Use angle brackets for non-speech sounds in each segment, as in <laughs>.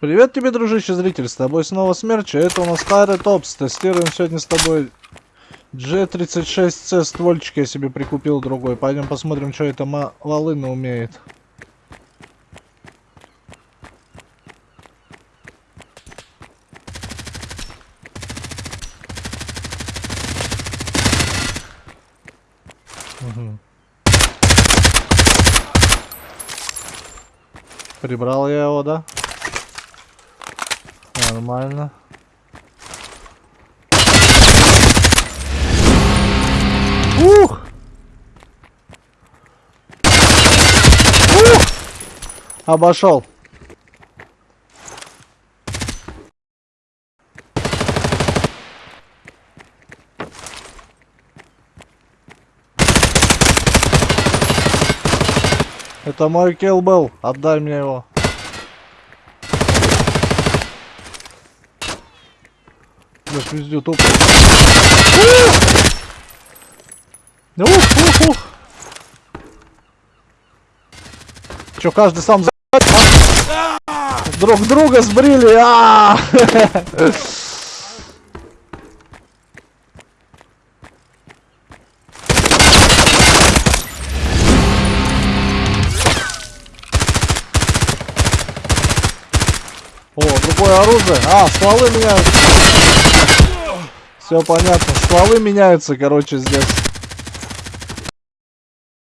Привет тебе, дружище зритель, с тобой снова Смерч, а это у нас Хайры Топс. Тестируем сегодня с тобой G36C ствольчик я себе прикупил другой. Пойдем посмотрим, что это волына умеет. Угу. Прибрал я его, да? Нормально. Ух! Ух! Обошел. Это мой килл был. Отдай мне его. Блять, везде топ. Ух, ух, ух. Че, каждый сам за... Друг друга сбрили. А -а -а! О, другое оружие. А, стволы меняются. Все понятно. Стволы меняются, короче, здесь.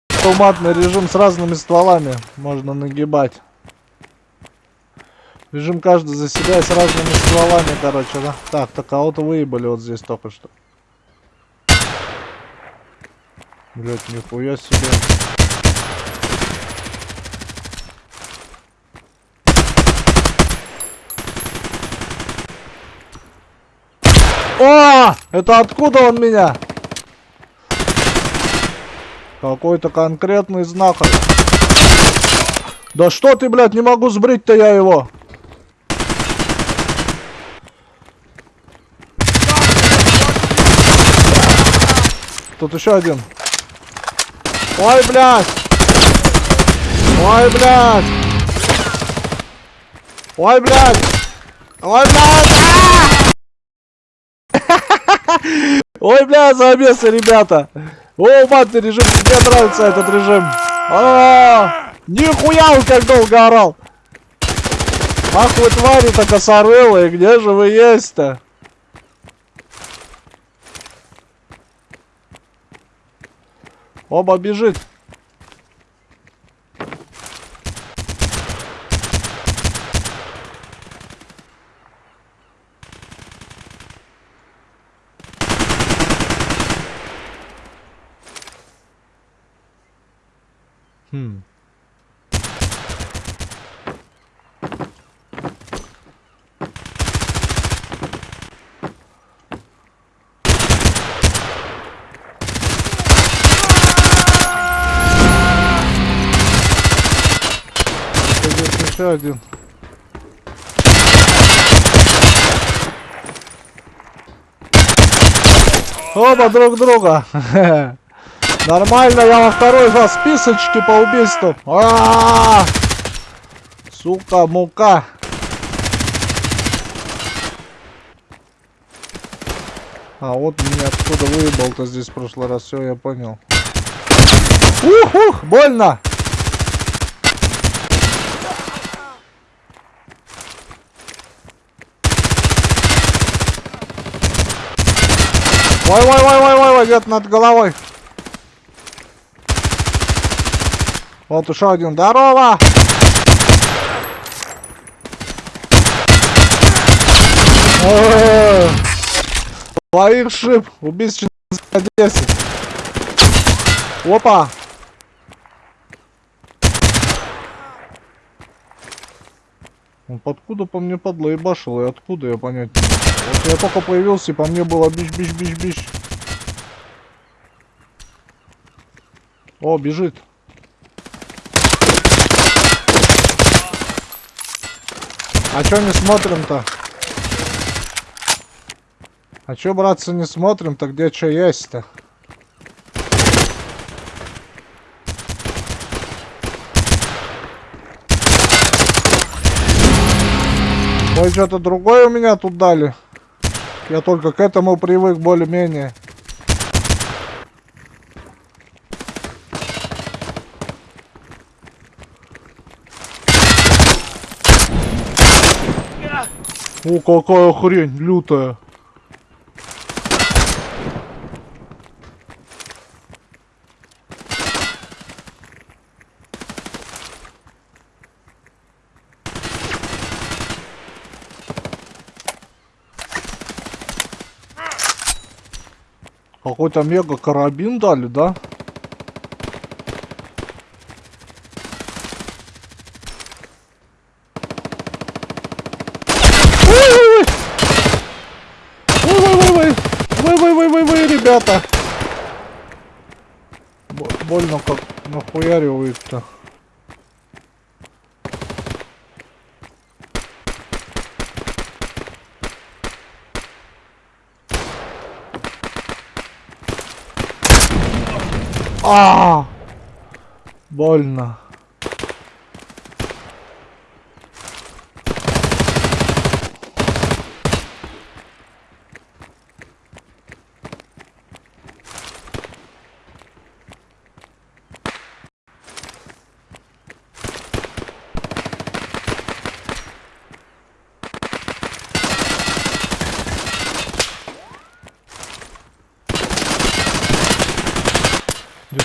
Автоматный режим с разными стволами. Можно нагибать. Режим каждый за себя и с разными стволами, короче, да. Так, так, кого-то выебали вот здесь только что. Блять, нихуя себе. О! Это откуда он меня? Какой-то конкретный знак. Да что ты, блядь, не могу сбрить-то я его. Тут еще один. Ой, блядь. Ой, блядь. Ой, блядь. Ой, блядь. Ой, бля, замесы, ребята. О, матный режим, мне нравится этот режим. А, нихуя он как долго орал. Ах вы твари-то косорылые, где же вы есть-то? Оба бежит. Хм. Здесь еще один. Оба друг друга. <laughs> Нормально, я во второй раз списочки по убийству. А -а -а! Сука, мука. А, вот меня откуда выебал-то здесь в прошлый раз. Все, я понял. Ух, ух, больно. Ой, ой, ой, ой, ой, ой, где-то над головой. Вот еще один. Здорово! Двоих шип. Убийц 10. Опа! Он подкуда по мне подлоебашил и откуда я понять не могу. Вот я только появился и по мне было бич-бич-бич-бич. О, бежит. А чё не смотрим-то? А чё, братцы, не смотрим-то? Где что есть-то? Ой, что-то другое у меня тут дали. Я только к этому привык более-менее. О, какая хрень лютая. Какой-то мега карабин дали, да? Ой-ой-ой, ребята. Б больно как нахуяривает-то. А, -а, -а! Больно.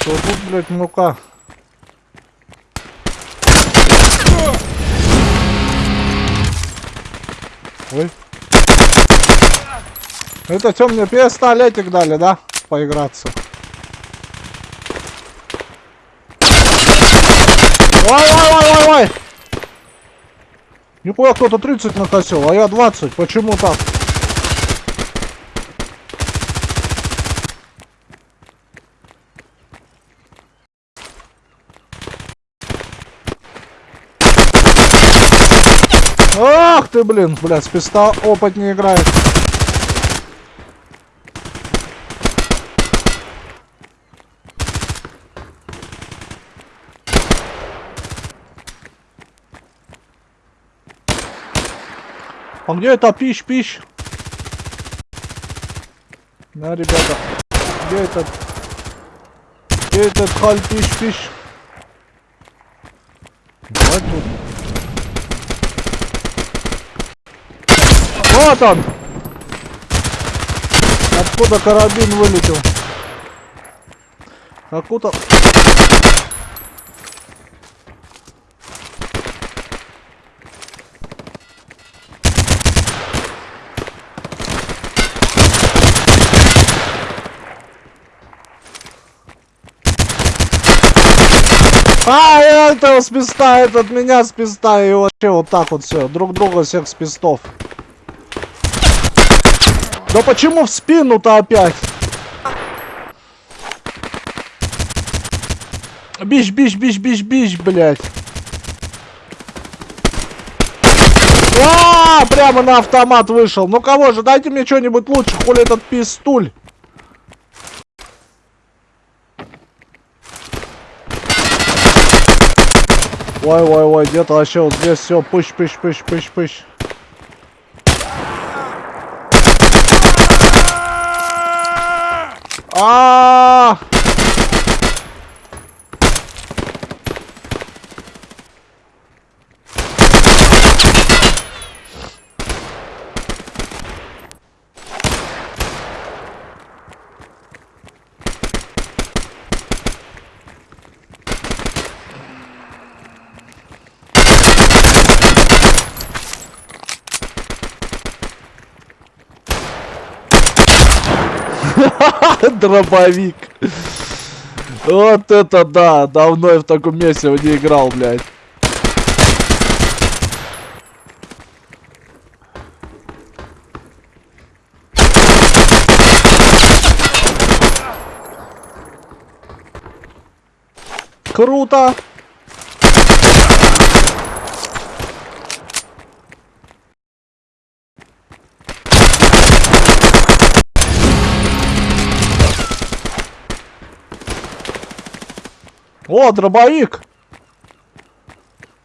Вот тут, блядь, ну-ка. Ой. Это что, мне пистолетик дали, да? Поиграться. Ой-ой-ой-ой-ой! Нихуя кто-то 30 накосил, а я 20. Почему так? Ах ты, блин, блядь, с писта опыт не играет. А где это пищ-пищ? На, ребята. Где этот? Где этот халь пищ-пищ? Давай тут. Вот он! Откуда карабин вылетел? Откуда... А, этого с писта, этот меня с писта, и вообще вот так вот все, друг друга всех с пистов. Да почему в спину-то опять? Бич, бич, бич, бич, бич, блядь. А, прямо на автомат вышел. Ну кого же, дайте мне что-нибудь лучше, хули этот пистуль. Ой, ой, ой, где-то вообще вот здесь все, пыщ, 아. Дробовик. Вот это да, давно я в таком месте не играл, блядь. Круто! О, дробовик!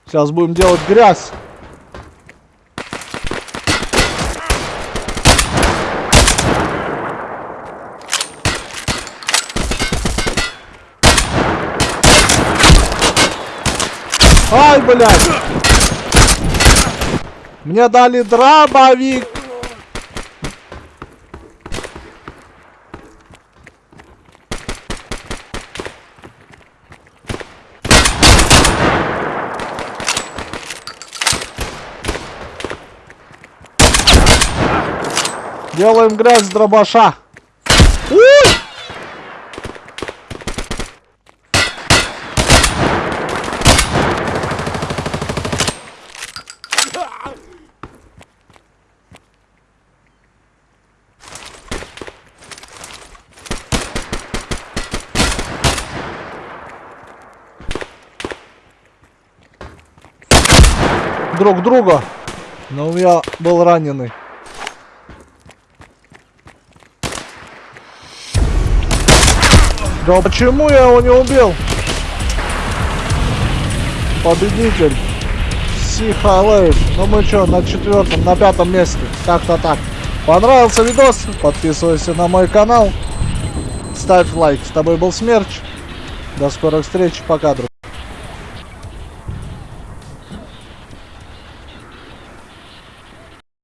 Сейчас будем делать грязь. Ай, блядь! Мне дали дробовик! Делаем грязь дробаша. Друг друга. Но я был раненый. Да почему я его не убил? Победитель. Сихалейв. Ну мы что, на четвертом, на пятом месте. Как-то так. Понравился видос? Подписывайся на мой канал. Ставь лайк. С тобой был Смерч. До скорых встреч. Пока, друг.